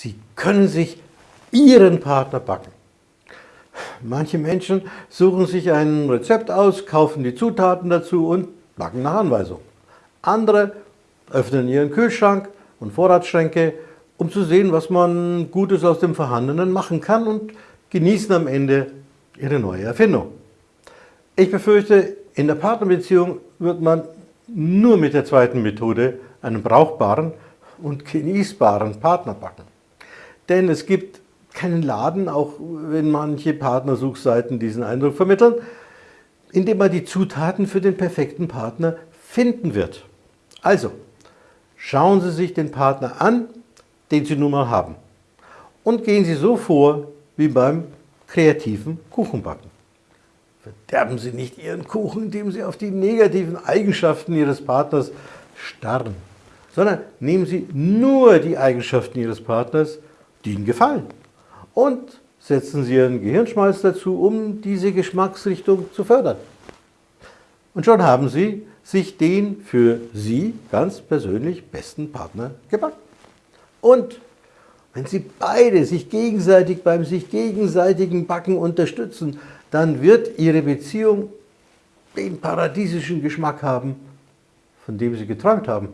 Sie können sich Ihren Partner backen. Manche Menschen suchen sich ein Rezept aus, kaufen die Zutaten dazu und backen nach Anweisung. Andere öffnen ihren Kühlschrank und Vorratsschränke, um zu sehen, was man Gutes aus dem Vorhandenen machen kann und genießen am Ende ihre neue Erfindung. Ich befürchte, in der Partnerbeziehung wird man nur mit der zweiten Methode einen brauchbaren und genießbaren Partner backen. Denn es gibt keinen Laden, auch wenn manche Partnersuchseiten diesen Eindruck vermitteln, in dem man die Zutaten für den perfekten Partner finden wird. Also, schauen Sie sich den Partner an, den Sie nun mal haben. Und gehen Sie so vor wie beim kreativen Kuchenbacken. Verderben Sie nicht Ihren Kuchen, indem Sie auf die negativen Eigenschaften Ihres Partners starren, sondern nehmen Sie nur die Eigenschaften Ihres Partners, die Ihnen gefallen. Und setzen Sie Ihren Gehirnschmalz dazu, um diese Geschmacksrichtung zu fördern. Und schon haben Sie sich den für Sie ganz persönlich besten Partner gebacken. Und wenn Sie beide sich gegenseitig beim sich gegenseitigen Backen unterstützen, dann wird Ihre Beziehung den paradiesischen Geschmack haben, von dem Sie geträumt haben.